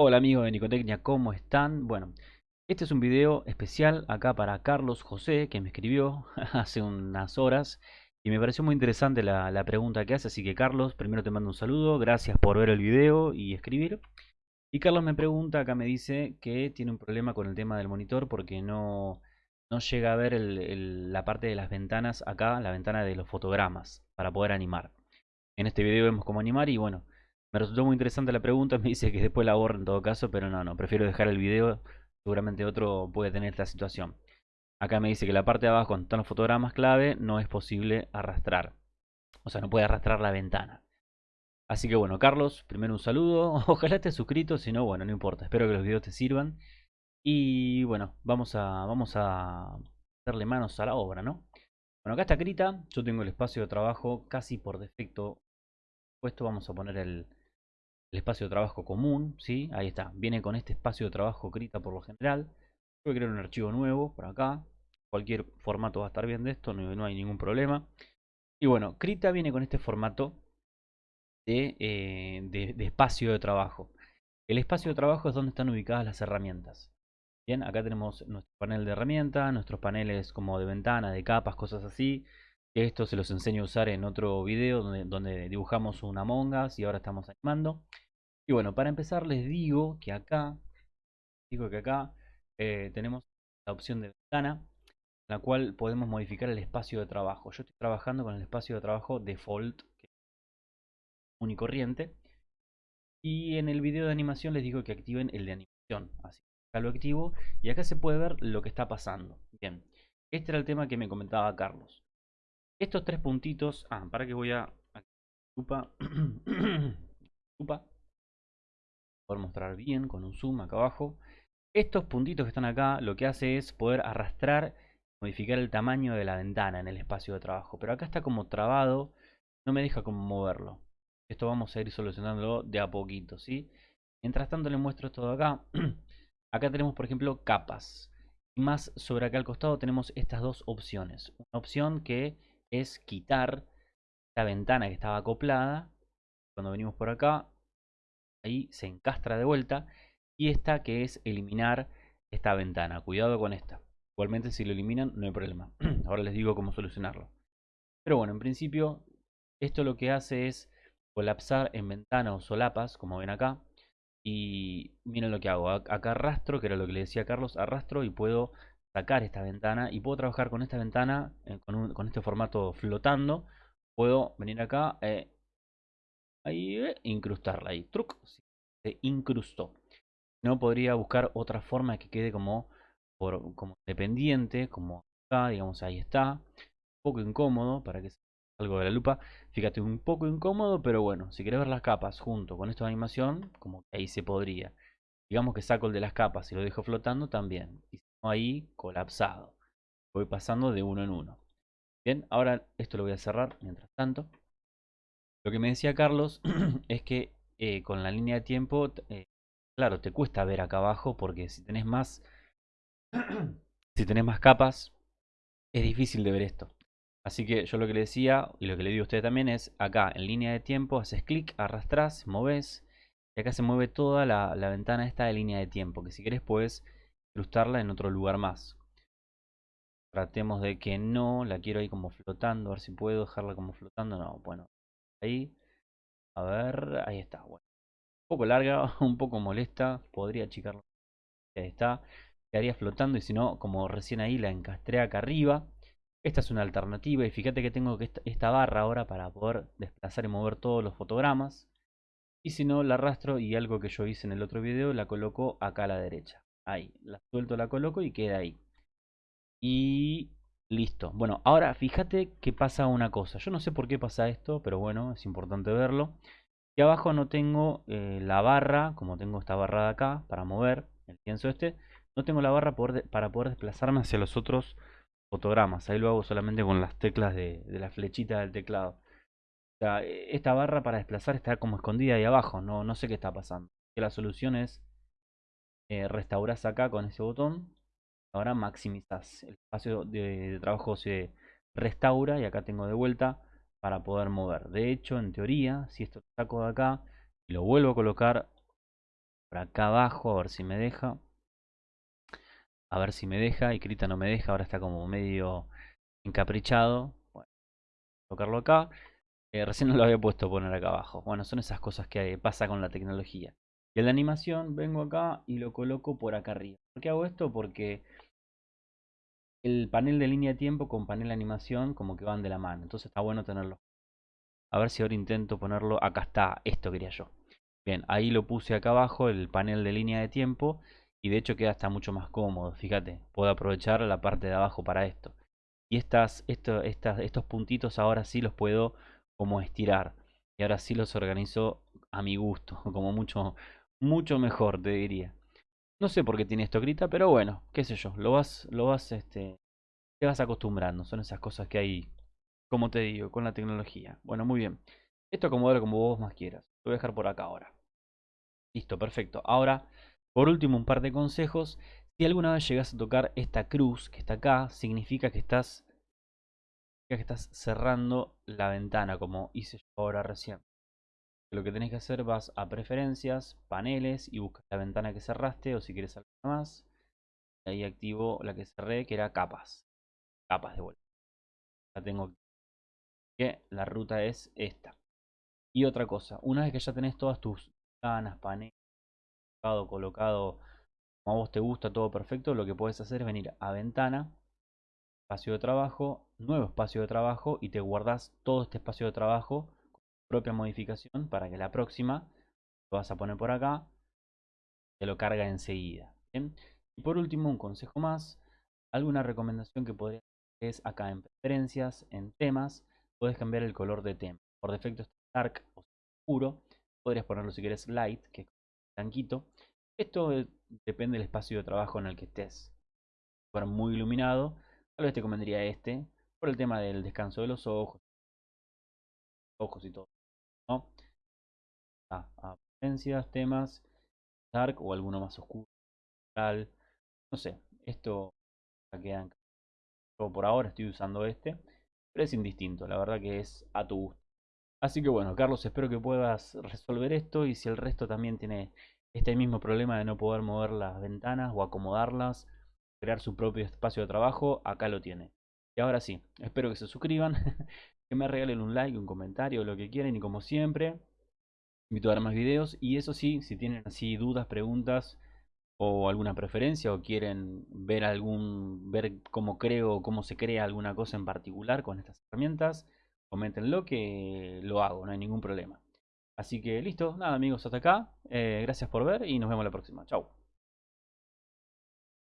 Hola amigos de Nicotecnia, ¿cómo están? Bueno, este es un video especial acá para Carlos José, que me escribió hace unas horas y me pareció muy interesante la, pregunta que hace, así que Carlos, primero te mando un saludo, gracias por ver el video y escribir. Y Carlos me pregunta, acá me dice que tiene un problema con el tema del monitor porque no, no llega a ver la parte de las ventanas acá, la ventana de los fotogramas, para poder animar. En este video vemos cómo animar y bueno, me resultó muy interesante la pregunta, me dice que después la borro en todo caso, pero no, no, prefiero dejar el video, seguramente otro puede tener esta situación. Acá me dice que la parte de abajo, donde están los fotogramas clave, no es posible arrastrar. O sea, no puede arrastrar la ventana. Así que bueno, Carlos, primero un saludo. Ojalá estés suscrito, si no, bueno, no importa. Espero que los videos te sirvan. Y bueno, vamos a, vamos a darle manos a la obra, ¿no? Bueno, acá está Krita. Yo tengo el espacio de trabajo casi por defecto puesto. Vamos a poner el, el espacio de trabajo común, ¿sí? Ahí está, viene con este espacio de trabajo Krita por lo general. Voy a crear un archivo nuevo por acá. Cualquier formato va a estar bien de esto, no, hay ningún problema. Y bueno, Krita viene con este formato eh, de, de, espacio de trabajo. El espacio de trabajo es donde están ubicadas las herramientas. Bien, acá tenemos nuestro panel de herramientas, nuestros paneles como de ventana, de capas, cosas así. Esto se los enseño a usar en otro video donde, donde dibujamos una mongas y ahora estamos animando. Y bueno, para empezar les digo que acá, digo que acá eh, tenemos la opción de ventana, en la cual podemos modificar el espacio de trabajo. Yo estoy trabajando con el espacio de trabajo default, que es único corriente. Y en el video de animación les digo que activen el de animación. Así acá lo activo y acá se puede ver lo que está pasando. Bien, este era el tema que me comentaba Carlos. Estos tres puntitos... Ah, para que voy a... Lupa. Lupa. Poder mostrar bien con un zoom acá abajo. Estos puntitos que están acá lo que hace es poder arrastrar, modificar el tamaño de la ventana en el espacio de trabajo. Pero acá está como trabado, no me deja como moverlo. Esto vamos a ir solucionándolo de a poquito, ¿sí? Mientras tanto le muestro esto acá. acá tenemos, por ejemplo, capas. Y más sobre acá al costado tenemos estas dos opciones. Una opción que es quitar la ventana que estaba acoplada. Cuando venimos por acá, ahí se encastra de vuelta. Y esta que es eliminar esta ventana. Cuidado con esta. Igualmente si lo eliminan no hay problema. Ahora les digo cómo solucionarlo. Pero bueno, en principio esto lo que hace es colapsar en ventana o solapas, como ven acá. Y miren lo que hago. Acá arrastro, que era lo que le decía Carlos, arrastro y puedo sacar esta ventana y puedo trabajar con esta ventana eh, con, este formato flotando puedo venir acá eh, ahí eh, incrustarla. Ahí truc se incrustó. No podría buscar otra forma que quede como por, como dependiente como acá digamos ahí está. Un poco incómodo para que algo de la lupa. Fíjate un poco incómodo pero bueno si quieres ver las capas junto con esta animación como que ahí se podría. Digamos que saco el de las capas y lo dejo flotando también ahí colapsado. Voy pasando de uno en uno. Bien, ahora esto lo voy a cerrar mientras tanto. Lo que me decía Carlos es que eh, con la línea de tiempo, eh, claro, te cuesta ver acá abajo porque si tenés más, si tenés más capas, es difícil de ver esto. Así que yo lo que le decía y lo que le digo a usted también es acá en línea de tiempo haces clic, arrastras, moves y acá se mueve toda la, la ventana esta de línea de tiempo que si querés puedes incrustarla en otro lugar más. Tratemos de que no, la quiero ahí como flotando, a ver si puedo dejarla como flotando. No, bueno, ahí, a ver, ahí está. Bueno, un poco larga, un poco molesta, podría achicarla. Ahí está, quedaría flotando y si no, como recién ahí la encastré acá arriba. Esta es una alternativa y fíjate que tengo que esta barra ahora para poder desplazar y mover todos los fotogramas. Y si no, la arrastro y algo que yo hice en el otro video la coloco acá a la derecha. Ahí, la suelto, la coloco y queda ahí. Y listo. Bueno, ahora fíjate que pasa una cosa. Yo no sé por qué pasa esto, pero bueno, es importante verlo. Y abajo no tengo eh, la barra, como tengo esta barra de acá, para mover el pienso este. No tengo la barra para poder desplazarme hacia los otros fotogramas. Ahí lo hago solamente con las teclas de, la flechita del teclado. Sea, esta barra para desplazar está como escondida ahí abajo. No, no sé qué está pasando. La solución es eh, restauras acá con ese botón. Ahora maximizas. El espacio de, trabajo se restaura y acá tengo de vuelta para poder mover. De hecho, en teoría, si esto lo saco de acá y lo vuelvo a colocar por acá abajo, a ver si me deja. A ver si me deja. Y Krita no me deja, ahora está como medio encaprichado. Bueno, colocarlo acá. Eh, recién no lo había puesto poner acá abajo. Bueno, son esas cosas que pasa con la tecnología. Y en la animación vengo acá y lo coloco por acá arriba. ¿Por qué hago esto? Porque el panel de línea de tiempo con panel de animación como que van de la mano. Entonces está bueno tenerlo. A ver si ahora intento ponerlo. Acá está, esto quería yo. Bien, ahí lo puse acá abajo, el panel de línea de tiempo. Y de hecho queda hasta mucho más cómodo. Fíjate, puedo aprovechar la parte de abajo para esto. Y estas, esto, estas, estos puntitos ahora sí los puedo como estirar. Y ahora sí los organizo a mi gusto. Como mucho, mucho mejor, te diría. No sé por qué tiene esto grita, pero bueno, qué sé yo, lo vas, lo vas, este, te vas acostumbrando. Son esas cosas que hay, como te digo, con la tecnología. Bueno, muy bien. Esto acomodalo como vos más quieras. Lo voy a dejar por acá ahora. Listo, perfecto. Ahora, por último, un par de consejos. Si alguna vez llegas a tocar esta cruz que está acá, significa que estás, que estás cerrando la ventana, como hice yo ahora recién lo que tenés que hacer vas a preferencias, paneles y buscas la ventana que cerraste o si quieres alguna más. ahí activo la que cerré que era capas. Capas de vuelta. La tengo que la ruta es esta. Y otra cosa, una vez que ya tenés todas tus ventanas, paneles, colocado, colocado como a vos te gusta, todo perfecto, lo que puedes hacer es venir a ventana, espacio de trabajo, nuevo espacio de trabajo y te guardas todo este espacio de trabajo propia modificación para que la próxima lo vas a poner por acá, te lo carga enseguida. Y por último, un consejo más, alguna recomendación que podría es acá en preferencias, en temas, puedes cambiar el color de tema. Por defecto está dark o oscuro, podrías ponerlo si quieres light, que es blanquito. Esto eh, depende del espacio de trabajo en el que estés. Fuera muy iluminado, tal vez te convendría este, por el tema del descanso de los ojos, ojos y todo. ¿No? Ah, temas, dark o alguno más oscuro. No sé, esto quedan. Yo por ahora estoy usando este, pero es indistinto, la verdad que es a tu gusto. Así que bueno, Carlos, espero que puedas resolver esto y si el resto también tiene este mismo problema de no poder mover las ventanas o acomodarlas, crear su propio espacio de trabajo, acá lo tiene. Y ahora sí, espero que se suscriban, que me regalen un like, un comentario, lo que quieran y como siempre, invito a ver más videos y eso sí, si tienen así dudas, preguntas o alguna preferencia o quieren ver algún ver cómo creo cómo se crea alguna cosa en particular con estas herramientas, coméntenlo que lo hago, no hay ningún problema. Así que listo, nada amigos, hasta acá. Eh, gracias por ver y nos vemos la próxima. Chao.